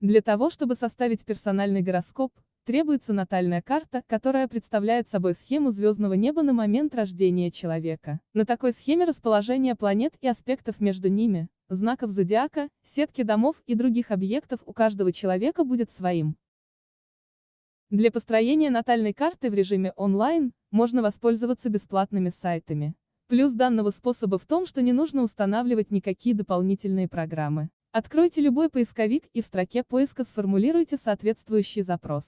Для того, чтобы составить персональный гороскоп, требуется натальная карта, которая представляет собой схему звездного неба на момент рождения человека. На такой схеме расположение планет и аспектов между ними, знаков зодиака, сетки домов и других объектов у каждого человека будет своим. Для построения натальной карты в режиме онлайн можно воспользоваться бесплатными сайтами. Плюс данного способа в том, что не нужно устанавливать никакие дополнительные программы. Откройте любой поисковик и в строке поиска сформулируйте соответствующий запрос.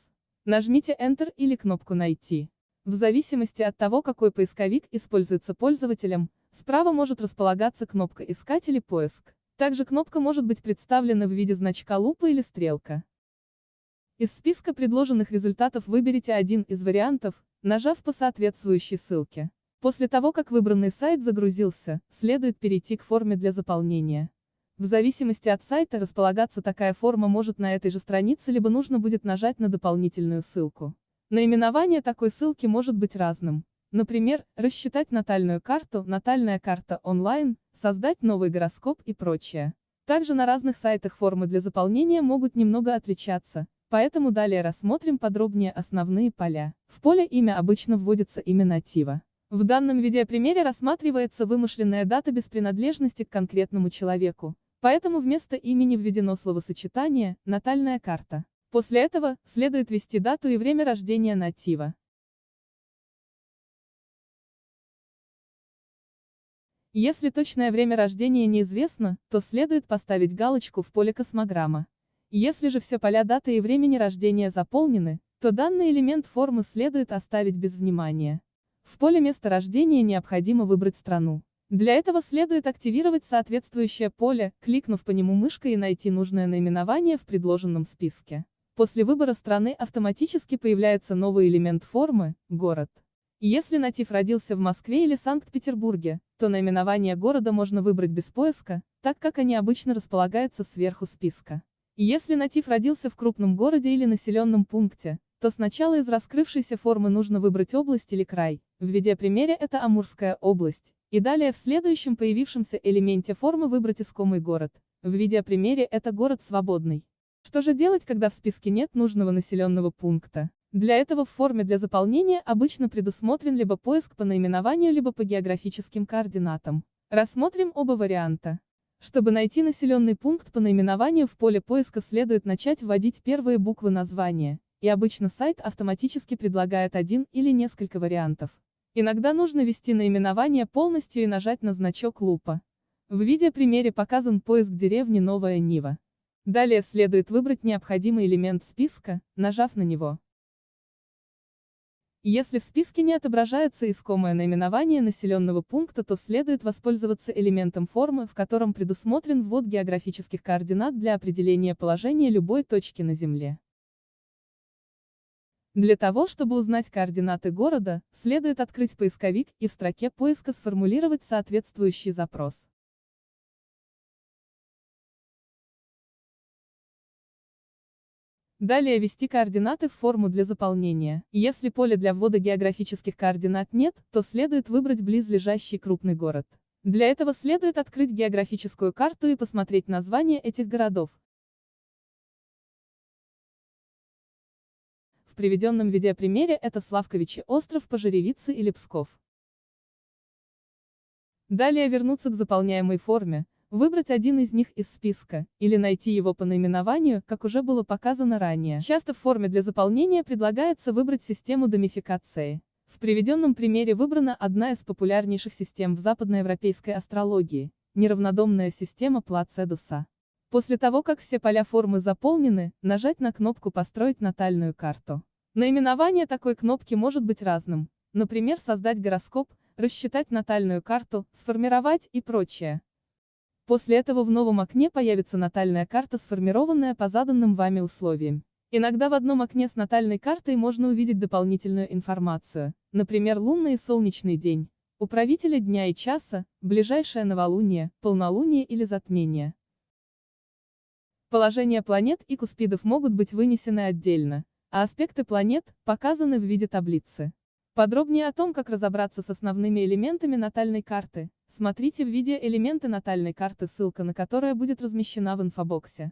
Нажмите Enter или кнопку «Найти». В зависимости от того, какой поисковик используется пользователем, справа может располагаться кнопка «Искать» или «Поиск». Также кнопка может быть представлена в виде значка лупы или стрелка. Из списка предложенных результатов выберите один из вариантов, нажав по соответствующей ссылке. После того, как выбранный сайт загрузился, следует перейти к форме для заполнения. В зависимости от сайта располагаться такая форма может на этой же странице, либо нужно будет нажать на дополнительную ссылку. Наименование такой ссылки может быть разным. Например, рассчитать натальную карту, натальная карта онлайн, создать новый гороскоп и прочее. Также на разных сайтах формы для заполнения могут немного отличаться, поэтому далее рассмотрим подробнее основные поля. В поле имя обычно вводится имя натива. В данном видеопримере рассматривается вымышленная дата без принадлежности к конкретному человеку, Поэтому вместо имени введено словосочетание «натальная карта». После этого, следует ввести дату и время рождения натива. Если точное время рождения неизвестно, то следует поставить галочку в поле космограмма. Если же все поля даты и времени рождения заполнены, то данный элемент формы следует оставить без внимания. В поле места рождения необходимо выбрать страну. Для этого следует активировать соответствующее поле, кликнув по нему мышкой и найти нужное наименование в предложенном списке. После выбора страны автоматически появляется новый элемент формы – город. Если натив родился в Москве или Санкт-Петербурге, то наименование города можно выбрать без поиска, так как они обычно располагаются сверху списка. Если натив родился в крупном городе или населенном пункте, то сначала из раскрывшейся формы нужно выбрать область или край, в видеопримере это Амурская область, и далее в следующем появившемся элементе формы выбрать искомый город. В видеопримере это город свободный. Что же делать, когда в списке нет нужного населенного пункта? Для этого в форме для заполнения обычно предусмотрен либо поиск по наименованию, либо по географическим координатам. Рассмотрим оба варианта. Чтобы найти населенный пункт по наименованию в поле поиска следует начать вводить первые буквы названия, и обычно сайт автоматически предлагает один или несколько вариантов. Иногда нужно ввести наименование полностью и нажать на значок лупа. В видеопримере показан поиск деревни Новая Нива. Далее следует выбрать необходимый элемент списка, нажав на него. Если в списке не отображается искомое наименование населенного пункта, то следует воспользоваться элементом формы, в котором предусмотрен ввод географических координат для определения положения любой точки на Земле. Для того, чтобы узнать координаты города, следует открыть поисковик и в строке поиска сформулировать соответствующий запрос. Далее ввести координаты в форму для заполнения. Если поля для ввода географических координат нет, то следует выбрать близлежащий крупный город. Для этого следует открыть географическую карту и посмотреть названия этих городов. Приведенном видеопримере это Славковичи остров Пожеревицы или Псков. Далее вернуться к заполняемой форме, выбрать один из них из списка, или найти его по наименованию, как уже было показано ранее. Часто в форме для заполнения предлагается выбрать систему домификации. В приведенном примере выбрана одна из популярнейших систем в западноевропейской астрологии – неравнодомная система Плацедуса. После того, как все поля формы заполнены, нажать на кнопку «Построить натальную карту». Наименование такой кнопки может быть разным, например, создать гороскоп, рассчитать натальную карту, сформировать и прочее. После этого в новом окне появится натальная карта, сформированная по заданным вами условиям. Иногда в одном окне с натальной картой можно увидеть дополнительную информацию, например, лунный и солнечный день, управителя дня и часа, ближайшее новолуние, полнолуние или затмение. Положения планет и куспидов могут быть вынесены отдельно, а аспекты планет показаны в виде таблицы. Подробнее о том, как разобраться с основными элементами натальной карты, смотрите в видео «Элементы натальной карты», ссылка на которое будет размещена в инфобоксе.